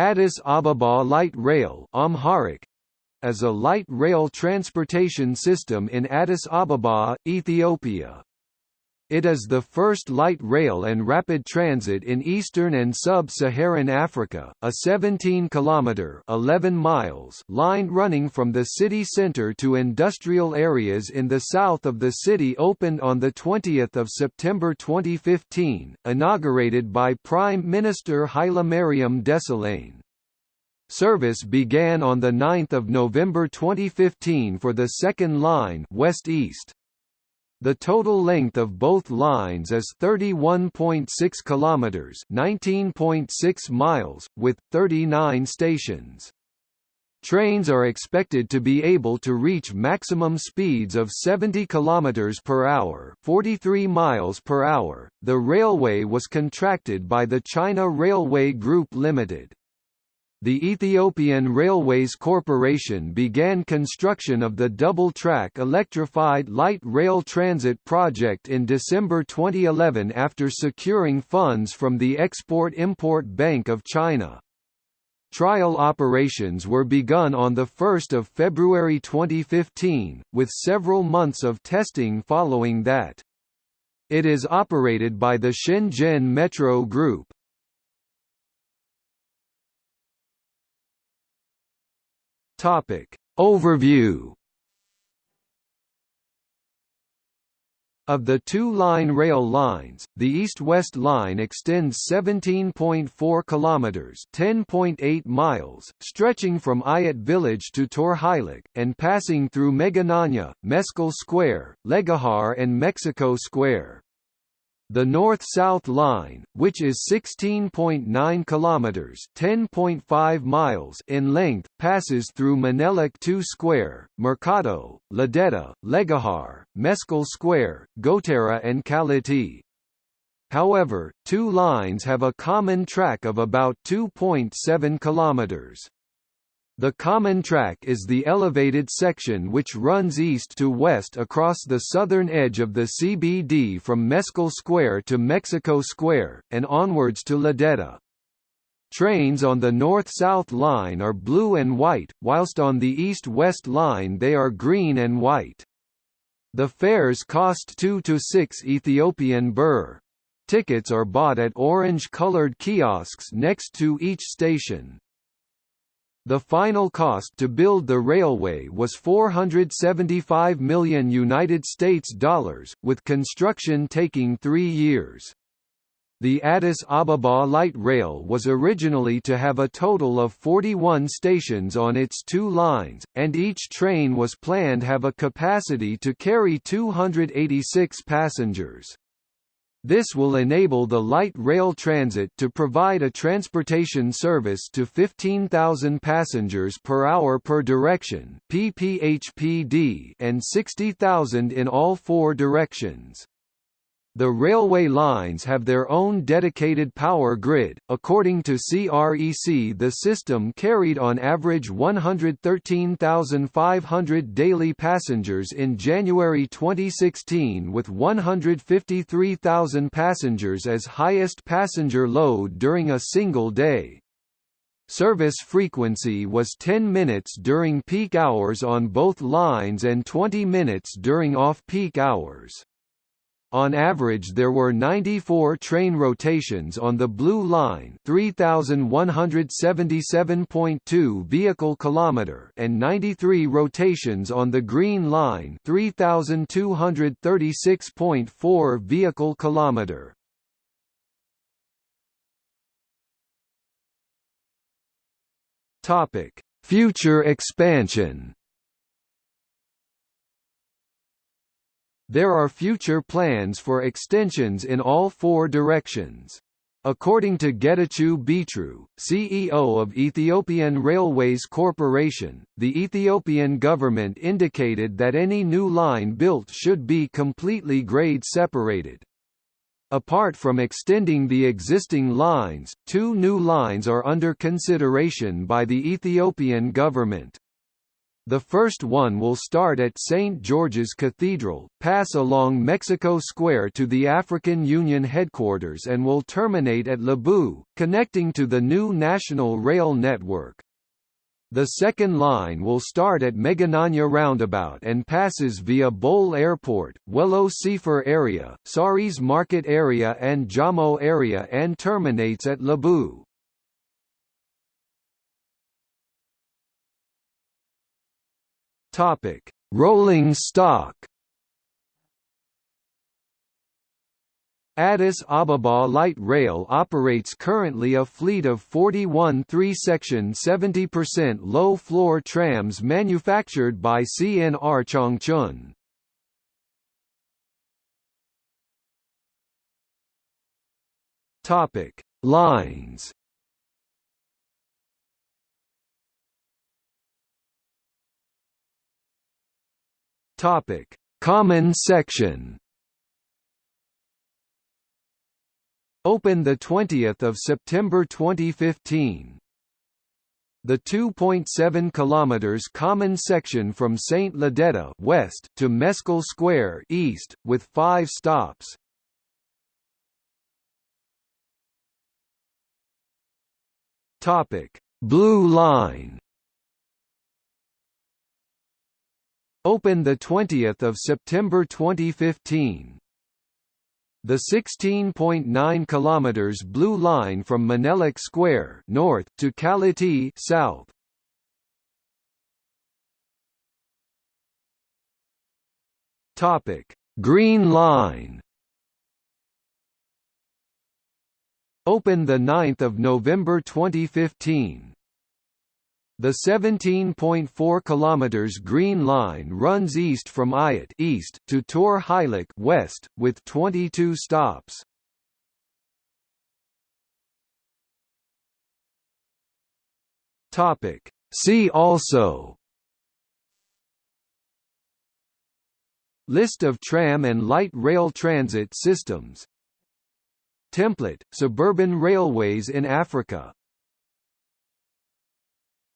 Addis Ababa Light Rail Amharic, as a light rail transportation system in Addis Ababa, Ethiopia. It is the first light rail and rapid transit in eastern and sub-Saharan Africa, a 17-kilometre (11 miles) line running from the city centre to industrial areas in the south of the city opened on 20 September 2015, inaugurated by Prime Minister Hailemariam Desalegn. Service began on 9 November 2015 for the second line west-east. The total length of both lines is 31.6 kilometers, 19.6 miles, with 39 stations. Trains are expected to be able to reach maximum speeds of 70 km per hour, 43 miles per hour. The railway was contracted by the China Railway Group Limited. The Ethiopian Railways Corporation began construction of the double-track electrified light rail transit project in December 2011 after securing funds from the Export-Import Bank of China. Trial operations were begun on 1 February 2015, with several months of testing following that. It is operated by the Shenzhen Metro Group. Topic. Overview Of the two line rail lines, the east-west line extends 17.4 kilometers, 10.8 miles, stretching from Ayat village to Torheilik and passing through Megananya, Meskel Square, Legahar and Mexico Square. The north-south line, which is 16.9 kilometers (10.5 miles) in length, passes through Menelik 2 Square, Mercado, Lideta, Legahar, Meskel Square, Gotera and Kaliti. However, two lines have a common track of about 2.7 kilometers. The common track is the elevated section which runs east to west across the southern edge of the CBD from Meskel Square to Mexico Square, and onwards to Lideta. Trains on the north-south line are blue and white, whilst on the east-west line they are green and white. The fares cost 2 to 6 Ethiopian birr. Tickets are bought at orange-colored kiosks next to each station. The final cost to build the railway was 475 million United States dollars, with construction taking 3 years. The Addis Ababa light rail was originally to have a total of 41 stations on its two lines, and each train was planned have a capacity to carry 286 passengers. This will enable the light rail transit to provide a transportation service to 15,000 passengers per hour per direction and 60,000 in all four directions. The railway lines have their own dedicated power grid. According to CREC, the system carried on average 113,500 daily passengers in January 2016 with 153,000 passengers as highest passenger load during a single day. Service frequency was 10 minutes during peak hours on both lines and 20 minutes during off-peak hours. On average there were 94 train rotations on the Blue Line 3177.2 vehicle kilometer and 93 rotations on the Green Line 3236.4 vehicle kilometer. Topic: Future expansion There are future plans for extensions in all four directions. According to Getachew Betru, CEO of Ethiopian Railways Corporation, the Ethiopian government indicated that any new line built should be completely grade separated. Apart from extending the existing lines, two new lines are under consideration by the Ethiopian government. The first one will start at St. George's Cathedral, pass along Mexico Square to the African Union headquarters and will terminate at Labu, connecting to the new national rail network. The second line will start at Megananya Roundabout and passes via Bole Airport, Wello Sefer area, Saris Market area and Jamo area and terminates at Lebu. Topic: Rolling stock. Addis Ababa Light Rail operates currently a fleet of 41 three-section 70% low-floor trams manufactured by CNR Changchun. Topic: Lines Topic: Common section. Open the 20th of September 2015. The 2.7 kilometers common section from Saint Lideta west to Meskel Square east with 5 stops. Topic: Blue Line. Open 20 September 2015. The 16.9 km Blue Line from Menelik Square north to Kaliti south. Topic: Green Line. Open the 9th of November 2015. The 17.4 km Green Line runs east from Ayat east to Tor Heilig west, with 22 stops. Topic. See also List of tram and light rail transit systems Template, suburban railways in Africa